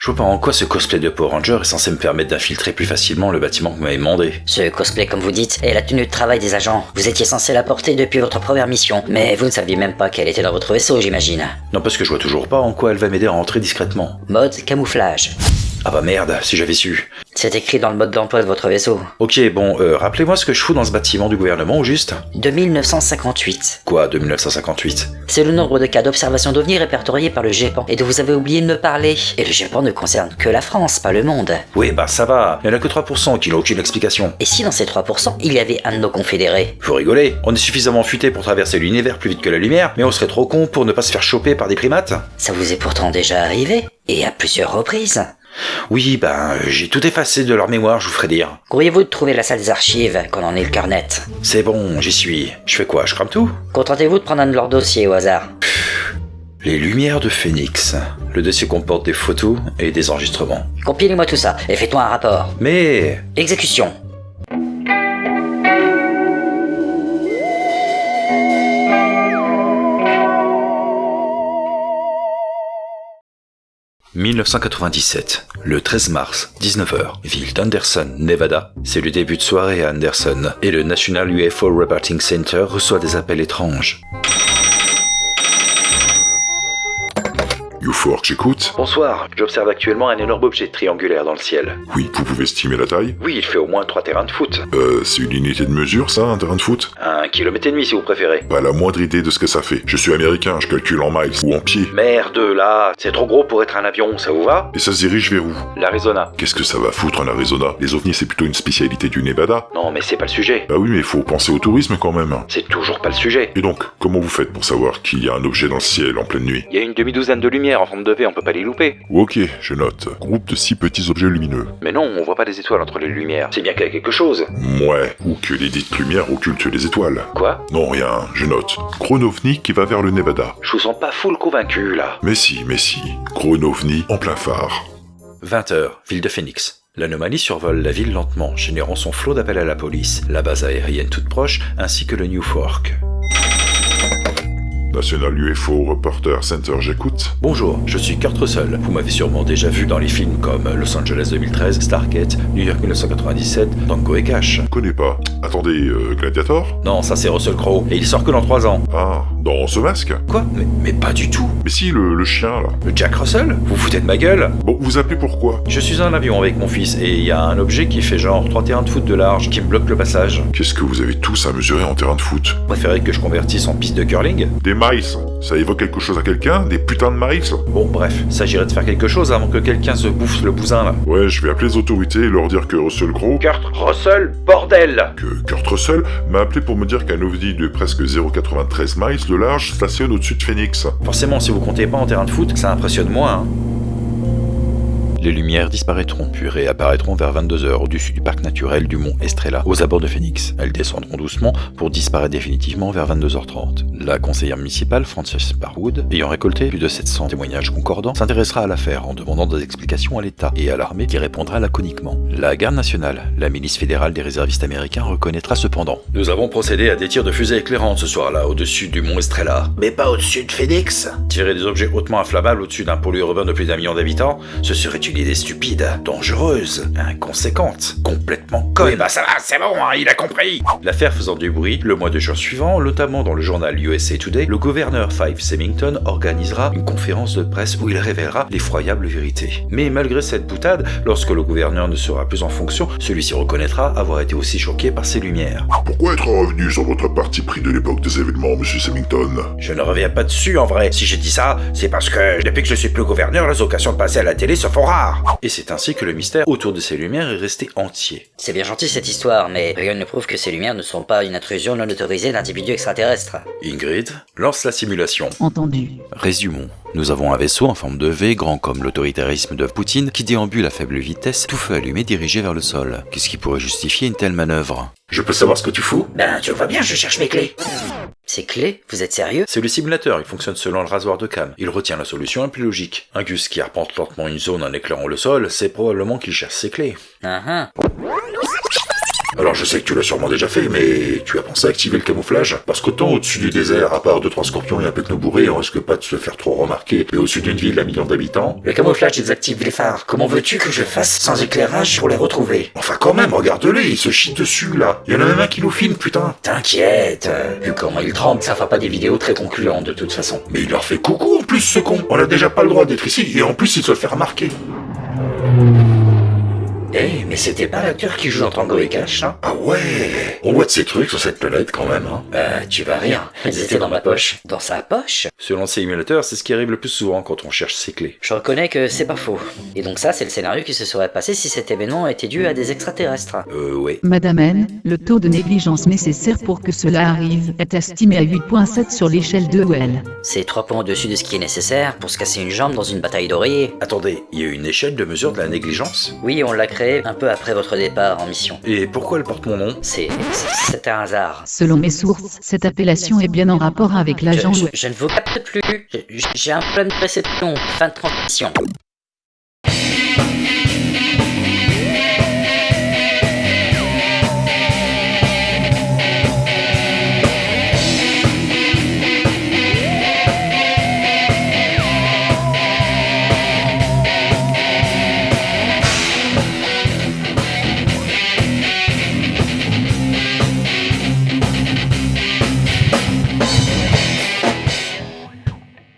Je vois pas en quoi ce cosplay de Power Ranger est censé me permettre d'infiltrer plus facilement le bâtiment que vous m'avez demandé. Ce cosplay, comme vous dites, est la tenue de travail des agents. Vous étiez censé la porter depuis votre première mission, mais vous ne saviez même pas qu'elle était dans votre vaisseau, j'imagine. Non, parce que je vois toujours pas en quoi elle va m'aider à rentrer discrètement. Mode camouflage. Ah bah merde, si j'avais su. C'est écrit dans le mode d'emploi de votre vaisseau. Ok, bon, euh, rappelez-moi ce que je fous dans ce bâtiment du gouvernement, au juste De 1958. Quoi, de 1958 C'est le nombre de cas d'observation d'OVNI répertoriés par le GEPAN et dont vous avez oublié de me parler. Et le GEPAN ne concerne que la France, pas le monde. Oui, bah ça va, il y en a que 3% qui n'ont aucune explication. Et si dans ces 3%, il y avait un de nos confédérés? Faut rigoler, on est suffisamment futé pour traverser l'univers plus vite que la lumière, mais on serait trop con pour ne pas se faire choper par des primates Ça vous est pourtant déjà arrivé Et à plusieurs reprises. Oui, ben, j'ai tout effacé de leur mémoire, je vous ferai dire. Courriez-vous de trouver la salle des archives quand on en est le carnet? C'est bon, j'y suis. Je fais quoi, je crame tout? Contentez-vous de prendre un de leurs dossiers au hasard? Les Lumières de Phoenix. Le dossier comporte des photos et des enregistrements. Compilez-moi tout ça et faites-moi un rapport. Mais... Exécution. « 1997, le 13 mars, 19h, ville d'Anderson, Nevada. C'est le début de soirée à Anderson et le National UFO Reporting Center reçoit des appels étranges. UFO j'écoute. Bonsoir, j'observe actuellement un énorme objet triangulaire dans le ciel. Oui, vous pouvez estimer la taille? Oui, il fait au moins 3 terrains de foot. Euh, c'est une unité de mesure, ça, un terrain de foot? Un kilomètre et demi si vous préférez. Pas la moindre idée de ce que ça fait. Je suis américain, je calcule en miles ou en pieds. Merde là, c'est trop gros pour être un avion, ça vous va? Et ça se dirige vers où? L'Arizona. Qu'est-ce que ça va foutre en Arizona? Les ovnis, c'est plutôt une spécialité du Nevada. Non mais c'est pas le sujet. Bah oui, mais faut penser au tourisme quand même. C'est toujours pas le sujet. Et donc, comment vous faites pour savoir qu'il y a un objet dans le ciel en pleine nuit? Il y a une demi-douzaine de lumières en forme de V, on peut pas les louper. Ok, je note. Groupe de six petits objets lumineux. Mais non, on voit pas des étoiles entre les lumières. C'est bien qu'il y a quelque chose. Ouais, ou que les dites lumières occultent les étoiles. Quoi Non, rien, je note. Chronovni qui va vers le Nevada. Je vous sens pas full convaincu là. Mais si, mais si. Chronovni en plein phare. 20h, ville de Phoenix. L'anomalie survole la ville lentement, générant son flot d'appels à la police, la base aérienne toute proche, ainsi que le New Fork. National UFO Reporter Center, j'écoute. Bonjour, je suis Kurt Russell. Vous m'avez sûrement déjà vu dans les films comme Los Angeles 2013, Stargate, New York 1997, Tango et Cash. Connais pas. Attendez, euh, Gladiator? Non, ça c'est Russell Crowe, et il sort que dans 3 ans. Ah, dans ce masque? Quoi? Mais, mais pas du tout. Mais si, le, le chien, là. Le Jack Russell? Vous foutez de ma gueule? Bon, vous appelez pourquoi Je suis en avion avec mon fils, et il y a un objet qui fait genre 3 terrains de foot de large, qui me bloque le passage. Qu'est-ce que vous avez tous à mesurer en terrain de foot? Vous préférez que je convertisse en piste de curling? Des miles Ça évoque quelque chose à quelqu'un Des putains de miles Bon, bref, s'agirait de faire quelque chose avant que quelqu'un se bouffe le bousin là. Ouais, je vais appeler les autorités et leur dire que Russell Crowe, Kurt Russell, bordel que Kurt Russell, m'a appelé pour me dire qu'un ovni de presque 0,93 miles de large stationne au-dessus de Phoenix. Forcément, si vous comptez pas en terrain de foot, ça impressionne moins, hein. Les lumières disparaîtront, puis réapparaîtront vers 22h au-dessus du parc naturel du mont Estrella, aux abords de Phoenix. Elles descendront doucement pour disparaître définitivement vers 22h30. La conseillère municipale, Frances Barwood, ayant récolté plus de 700 témoignages concordants, s'intéressera à l'affaire en demandant des explications à l'État et à l'armée qui répondra laconiquement. La garde nationale, la milice fédérale des réservistes américains, reconnaîtra cependant. Nous avons procédé à des tirs de fusée éclairantes ce soir-là, au-dessus du mont Estrella. Mais pas au-dessus de Phoenix? Tirer des objets hautement inflammables au-dessus d'un pôle urbain de plus d'un million d'habitants, ce serait une idée stupide, dangereuse, inconséquente, complètement conne. Oui, bah ça va, c'est bon, hein, il a compris L'affaire faisant du bruit, le mois de juin suivant, notamment dans le journal USA Today, le gouverneur Five Symington organisera une conférence de presse où il révélera l'effroyable vérité. Mais malgré cette boutade, lorsque le gouverneur ne sera plus en fonction, celui-ci reconnaîtra avoir été aussi choqué par ces lumières. Pourquoi être revenu sur votre parti pris de l'époque des événements, monsieur Symington? Je ne reviens pas dessus en vrai. Si j'ai dit ça, c'est parce que depuis que je suis plus gouverneur, les occasions de passer à la télé se font rares. Et c'est ainsi que le mystère autour de ces lumières est resté entier. C'est bien gentil cette histoire, mais rien ne prouve que ces lumières ne sont pas une intrusion non autorisée d'individus extraterrestres. Ingrid, lance la simulation. Entendu. Résumons. Nous avons un vaisseau en forme de V, grand comme l'autoritarisme de Poutine, qui déambule à faible vitesse, tout feu allumé dirigé vers le sol. Qu'est-ce qui pourrait justifier une telle manœuvre? Je peux savoir ce que tu fous? Ben, tu vois bien, je cherche mes clés. Ces clés Vous êtes sérieux? C'est le simulateur, il fonctionne selon le rasoir de Cam. Il retient la solution la plus logique. Un gus qui arpente lentement une zone en éclairant le sol, c'est probablement qu'il cherche ses clés. Ah ah. Alors je sais que tu l'as sûrement déjà fait, mais tu as pensé à activer le camouflage? Parce qu'autant au-dessus du désert, à part deux trois scorpions et un nos bourrés, on risque pas de se faire trop remarquer. Mais au-dessus d'une ville à millions d'habitants... Le camouflage désactive les phares. Comment veux-tu que je fasse sans éclairage pour les retrouver? Enfin quand même, regarde-les, ils se chient dessus là. Il y en a même un qui nous filme, putain. T'inquiète, euh, vu comment il tremble, ça fera pas des vidéos très concluantes de toute façon. Mais il leur fait coucou en plus ce con. On a déjà pas le droit d'être ici et en plus il se fait remarquer. Eh, mais c'était pas l'acteur qui joue dans Tango et Cash, hein Ah ouais On voit de ces trucs sur cette planète quand même, hein. Euh, tu vas rire. Ils étaient dans ma poche. Dans sa poche? Selon ces émulateurs, c'est ce qui arrive le plus souvent quand on cherche ses clés. Je reconnais que c'est pas faux. Et donc ça, c'est le scénario qui se serait passé si cet événement était dû à des extraterrestres. Euh, ouais. Madame N, le taux de négligence nécessaire pour que cela arrive est estimé à 8.7 sur l'échelle de Well. C'est trois points au-dessus de ce qui est nécessaire pour se casser une jambe dans une bataille d'oreiller. Attendez, il y a une échelle de mesure de la négligence? Oui, on l'a créé un peu après votre départ en mission. Et pourquoi elle porte mon nom? C'est... c'est- un hasard. Selon mes sources, cette appellation est bien en rapport avec l'agent je- je ne vous capte plus. J'ai un problème de réception. Fin de transmission.